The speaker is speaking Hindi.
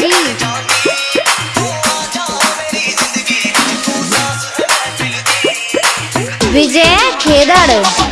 हाँ। विजय खेदड़।